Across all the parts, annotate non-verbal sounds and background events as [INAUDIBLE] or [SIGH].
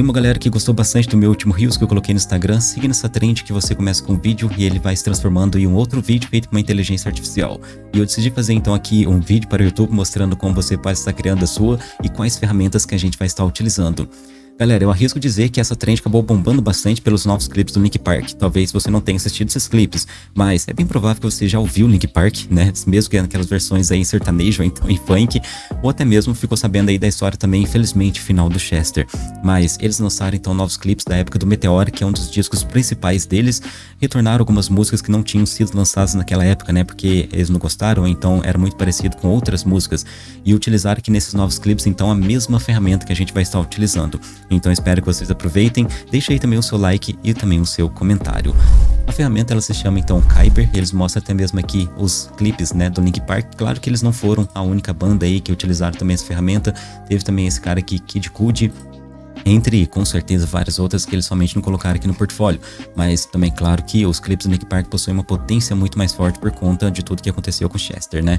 Tem uma galera que gostou bastante do meu último Reels que eu coloquei no Instagram, siga nessa trend que você começa com um vídeo e ele vai se transformando em um outro vídeo feito com uma inteligência artificial. E eu decidi fazer então aqui um vídeo para o YouTube mostrando como você pode estar criando a sua e quais ferramentas que a gente vai estar utilizando. Galera, eu arrisco dizer que essa trend acabou bombando bastante pelos novos clipes do Link Park. Talvez você não tenha assistido esses clipes, mas é bem provável que você já ouviu Link Park, né? Mesmo que naquelas versões aí em sertanejo, ou então em funk, ou até mesmo ficou sabendo aí da história também, infelizmente, final do Chester. Mas eles lançaram então novos clipes da época do Meteor, que é um dos discos principais deles, retornaram algumas músicas que não tinham sido lançadas naquela época, né? Porque eles não gostaram, então era muito parecido com outras músicas, e utilizaram aqui nesses novos clipes então a mesma ferramenta que a gente vai estar utilizando. Então espero que vocês aproveitem, deixe aí também o seu like e também o seu comentário. A ferramenta ela se chama então Kyber, eles mostram até mesmo aqui os clipes né, do Link Park. Claro que eles não foram a única banda aí que utilizaram também essa ferramenta, teve também esse cara aqui, Kid Cudi, entre com certeza várias outras que eles somente não colocaram aqui no portfólio, mas também claro que os clipes do Nick Park possuem uma potência muito mais forte por conta de tudo que aconteceu com Chester, né?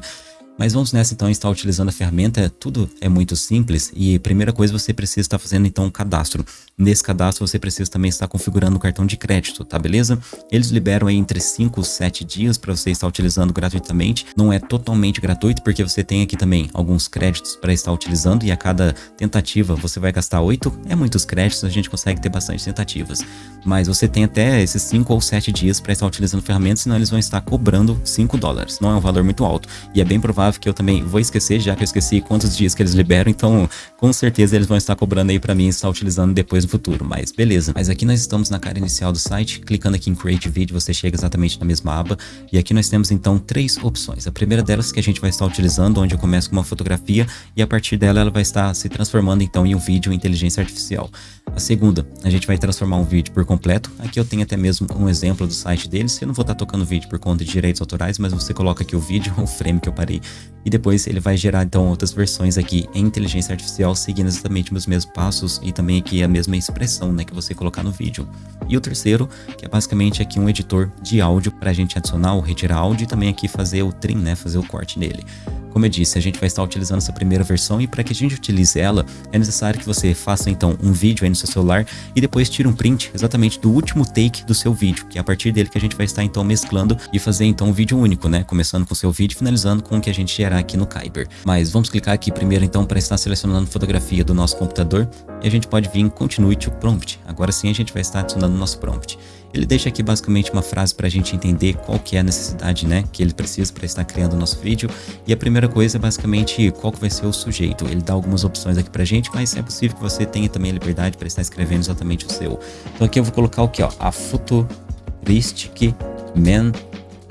Mas vamos nessa então estar utilizando a ferramenta, tudo é muito simples e primeira coisa você precisa estar fazendo então um cadastro. Nesse cadastro você precisa também estar configurando o cartão de crédito, tá beleza? Eles liberam aí entre 5 e 7 dias para você estar utilizando gratuitamente. Não é totalmente gratuito porque você tem aqui também alguns créditos para estar utilizando e a cada tentativa você vai gastar 8. É muitos créditos, a gente consegue ter bastante tentativas. Mas você tem até esses 5 ou 7 dias para estar utilizando ferramentas, senão eles vão estar cobrando 5 dólares. Não é um valor muito alto e é bem provável que eu também vou esquecer, já que eu esqueci quantos dias que eles liberam, então com certeza eles vão estar cobrando aí para mim estar utilizando depois no futuro, mas beleza. Mas aqui nós estamos na cara inicial do site, clicando aqui em Create Video, você chega exatamente na mesma aba, e aqui nós temos então três opções. A primeira delas que a gente vai estar utilizando, onde eu começo com uma fotografia, e a partir dela ela vai estar se transformando então em um vídeo inteligência artificial. A segunda, a gente vai transformar um vídeo por completo. Aqui eu tenho até mesmo um exemplo do site deles. Eu não vou estar tocando vídeo por conta de direitos autorais, mas você coloca aqui o vídeo, [LAUGHS] o frame que eu parei e depois ele vai gerar então outras versões aqui em inteligência artificial seguindo exatamente os mesmos passos e também aqui a mesma expressão né, que você colocar no vídeo. E o terceiro, que é basicamente aqui um editor de áudio para a gente adicionar ou retirar áudio e também aqui fazer o trim, né, fazer o corte nele. Como eu disse, a gente vai estar utilizando essa primeira versão e para que a gente utilize ela, é necessário que você faça então um vídeo aí no seu celular e depois tire um print exatamente do último take do seu vídeo, que é a partir dele que a gente vai estar então mesclando e fazer então um vídeo único, né? Começando com o seu vídeo e finalizando com o que a gente gerar aqui no Kyber. Mas vamos clicar aqui primeiro então para estar selecionando fotografia do nosso computador e a gente pode vir em Continue to Prompt. Agora sim a gente vai estar adicionando o nosso prompt. Ele deixa aqui basicamente uma frase para a gente entender qual que é a necessidade né, que ele precisa para estar criando o nosso vídeo. E a primeira coisa é basicamente qual que vai ser o sujeito. Ele dá algumas opções aqui para a gente, mas é possível que você tenha também a liberdade para estar escrevendo exatamente o seu. Então aqui eu vou colocar o que? Ó, a Futuristic Man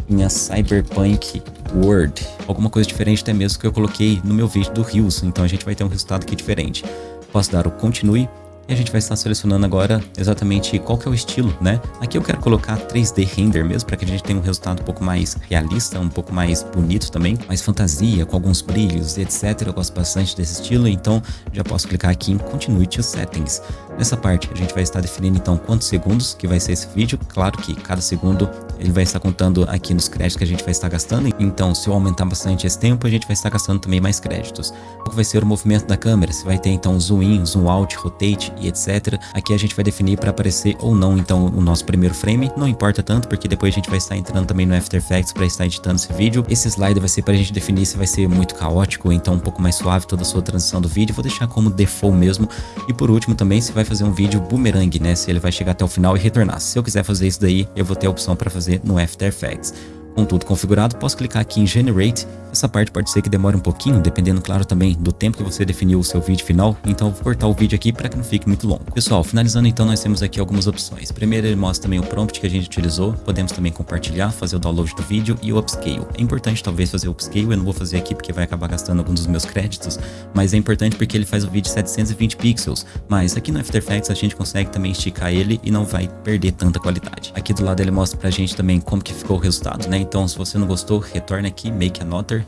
in a Cyberpunk World. Alguma coisa diferente até mesmo que eu coloquei no meu vídeo do Rios. Então a gente vai ter um resultado aqui diferente. Posso dar o continue e a gente vai estar selecionando agora exatamente qual que é o estilo, né? Aqui eu quero colocar 3D render mesmo, para que a gente tenha um resultado um pouco mais realista, um pouco mais bonito também, mais fantasia, com alguns brilhos etc. Eu gosto bastante desse estilo, então já posso clicar aqui em Continue to Settings. Nessa parte a gente vai estar definindo então quantos segundos que vai ser esse vídeo. Claro que cada segundo ele vai estar contando aqui nos créditos que a gente vai estar gastando. Então se eu aumentar bastante esse tempo, a gente vai estar gastando também mais créditos. Qual vai ser o movimento da câmera? Se vai ter então zoom in, zoom out, rotate e etc. Aqui a gente vai definir para aparecer ou não então o nosso primeiro frame, não importa tanto porque depois a gente vai estar entrando também no After Effects para estar editando esse vídeo. Esse slide vai ser para a gente definir se vai ser muito caótico então um pouco mais suave toda a sua transição do vídeo, vou deixar como default mesmo. E por último também se vai fazer um vídeo boomerang, né, se ele vai chegar até o final e retornar. Se eu quiser fazer isso daí, eu vou ter a opção para fazer no After Effects. Com tudo configurado, posso clicar aqui em Generate. Essa parte pode ser que demore um pouquinho, dependendo, claro, também do tempo que você definiu o seu vídeo final. Então, eu vou cortar o vídeo aqui para que não fique muito longo. Pessoal, finalizando então, nós temos aqui algumas opções. Primeiro, ele mostra também o prompt que a gente utilizou. Podemos também compartilhar, fazer o download do vídeo e o upscale. É importante, talvez, fazer o upscale. Eu não vou fazer aqui porque vai acabar gastando alguns dos meus créditos. Mas é importante porque ele faz o vídeo 720 pixels. Mas aqui no After Effects a gente consegue também esticar ele e não vai perder tanta qualidade. Aqui do lado ele mostra pra gente também como que ficou o resultado, né? então, se você não gostou, retorna aqui, make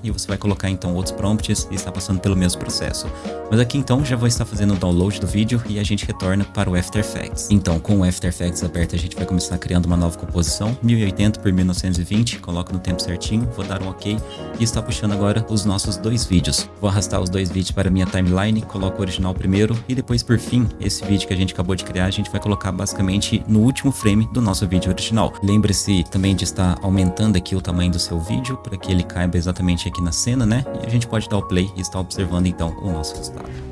e você vai colocar então outros prompts e está passando pelo mesmo processo. Mas aqui então já vou estar fazendo o download do vídeo e a gente retorna para o After Effects. Então, com o After Effects aberto, a gente vai começar criando uma nova composição, 1080 por 1920, coloco no tempo certinho, vou dar um ok e está puxando agora os nossos dois vídeos. Vou arrastar os dois vídeos para minha timeline, coloco o original primeiro e depois por fim, esse vídeo que a gente acabou de criar, a gente vai colocar basicamente no último frame do nosso vídeo original. Lembre-se também de estar aumentando aqui o tamanho do seu vídeo para que ele caiba exatamente aqui na cena, né? E a gente pode dar o play e estar observando então o nosso resultado.